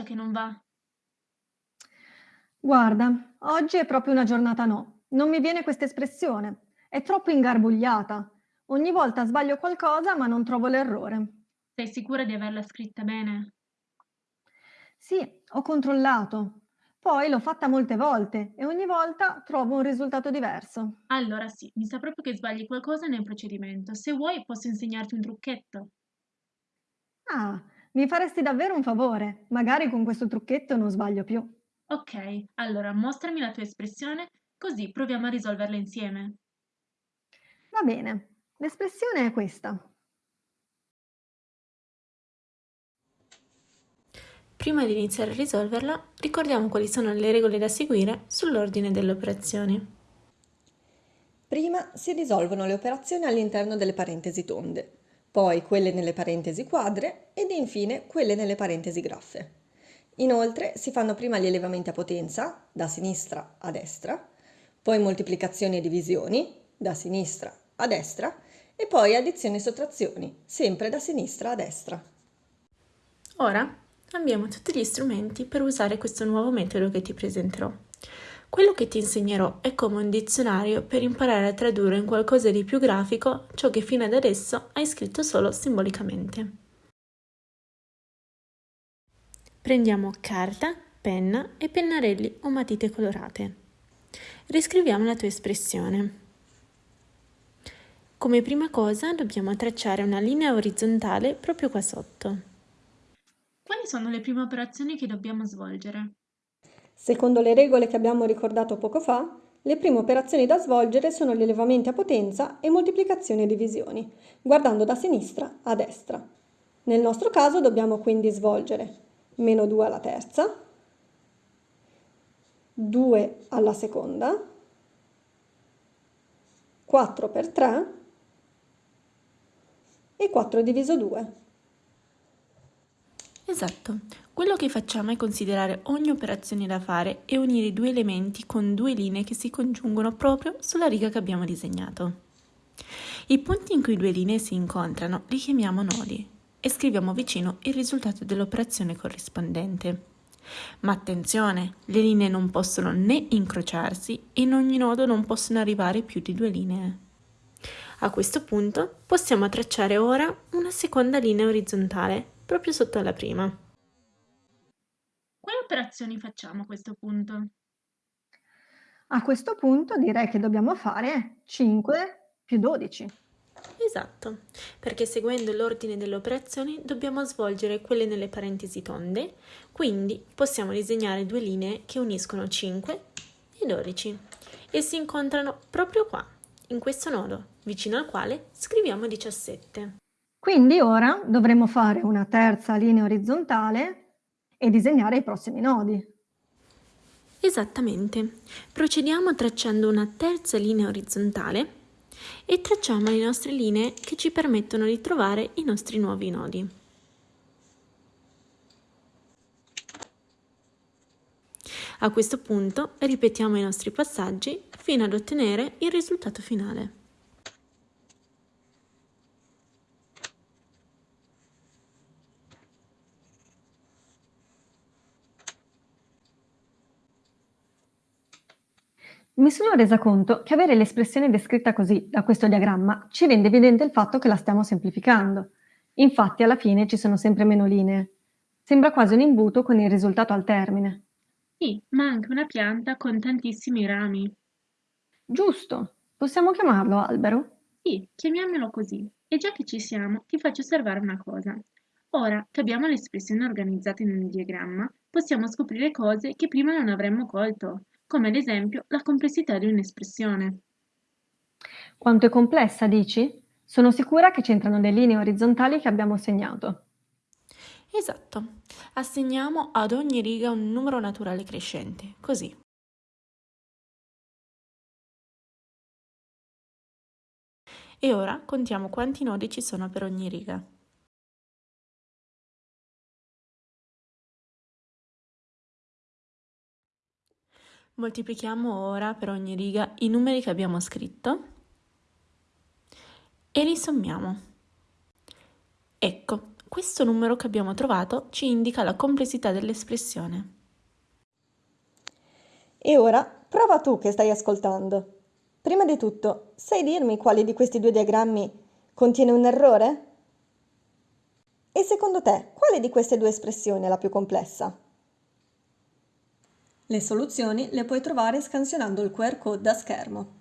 c'è che non va? Guarda, oggi è proprio una giornata no. Non mi viene questa espressione. È troppo ingarbugliata. Ogni volta sbaglio qualcosa ma non trovo l'errore. Sei sicura di averla scritta bene? Sì, ho controllato. Poi l'ho fatta molte volte e ogni volta trovo un risultato diverso. Allora sì, mi sa proprio che sbagli qualcosa nel procedimento. Se vuoi posso insegnarti un trucchetto. Ah, mi faresti davvero un favore. Magari con questo trucchetto non sbaglio più. Ok, allora mostrami la tua espressione, così proviamo a risolverla insieme. Va bene, l'espressione è questa. Prima di iniziare a risolverla, ricordiamo quali sono le regole da seguire sull'ordine delle operazioni. Prima si risolvono le operazioni all'interno delle parentesi tonde, poi quelle nelle parentesi quadre ed infine quelle nelle parentesi graffe. Inoltre si fanno prima gli elevamenti a potenza, da sinistra a destra, poi moltiplicazioni e divisioni, da sinistra a destra, e poi addizioni e sottrazioni, sempre da sinistra a destra. Ora abbiamo tutti gli strumenti per usare questo nuovo metodo che ti presenterò. Quello che ti insegnerò è come un dizionario per imparare a tradurre in qualcosa di più grafico ciò che fino ad adesso hai scritto solo simbolicamente. Prendiamo carta, penna e pennarelli o matite colorate. Riscriviamo la tua espressione. Come prima cosa dobbiamo tracciare una linea orizzontale proprio qua sotto. Quali sono le prime operazioni che dobbiamo svolgere? Secondo le regole che abbiamo ricordato poco fa, le prime operazioni da svolgere sono gli elevamenti a potenza e moltiplicazioni e divisioni, guardando da sinistra a destra. Nel nostro caso dobbiamo quindi svolgere meno 2 alla terza, 2 alla seconda, 4 per 3 e 4 diviso 2. Esatto, quello che facciamo è considerare ogni operazione da fare e unire i due elementi con due linee che si congiungono proprio sulla riga che abbiamo disegnato. I punti in cui due linee si incontrano li chiamiamo nodi e scriviamo vicino il risultato dell'operazione corrispondente. Ma attenzione, le linee non possono né incrociarsi e in ogni nodo non possono arrivare più di due linee. A questo punto possiamo tracciare ora una seconda linea orizzontale proprio sotto alla prima. Quali operazioni facciamo a questo punto? A questo punto direi che dobbiamo fare 5 più 12. Esatto, perché seguendo l'ordine delle operazioni dobbiamo svolgere quelle nelle parentesi tonde, quindi possiamo disegnare due linee che uniscono 5 e 12 e si incontrano proprio qua, in questo nodo, vicino al quale scriviamo 17. Quindi ora dovremo fare una terza linea orizzontale e disegnare i prossimi nodi. Esattamente. Procediamo tracciando una terza linea orizzontale e tracciamo le nostre linee che ci permettono di trovare i nostri nuovi nodi. A questo punto ripetiamo i nostri passaggi fino ad ottenere il risultato finale. Mi sono resa conto che avere l'espressione descritta così, da questo diagramma, ci rende evidente il fatto che la stiamo semplificando. Infatti alla fine ci sono sempre meno linee. Sembra quasi un imbuto con il risultato al termine. Sì, ma anche una pianta con tantissimi rami. Giusto. Possiamo chiamarlo albero? Sì, chiamiamolo così. E già che ci siamo, ti faccio osservare una cosa. Ora che abbiamo le espressioni organizzate in un diagramma, possiamo scoprire cose che prima non avremmo colto come ad esempio la complessità di un'espressione. Quanto è complessa, dici? Sono sicura che c'entrano le linee orizzontali che abbiamo segnato. Esatto. Assegniamo ad ogni riga un numero naturale crescente, così. E ora contiamo quanti nodi ci sono per ogni riga. Moltiplichiamo ora per ogni riga i numeri che abbiamo scritto e li sommiamo. Ecco, questo numero che abbiamo trovato ci indica la complessità dell'espressione. E ora prova tu che stai ascoltando. Prima di tutto, sai dirmi quale di questi due diagrammi contiene un errore? E secondo te, quale di queste due espressioni è la più complessa? Le soluzioni le puoi trovare scansionando il QR code da schermo.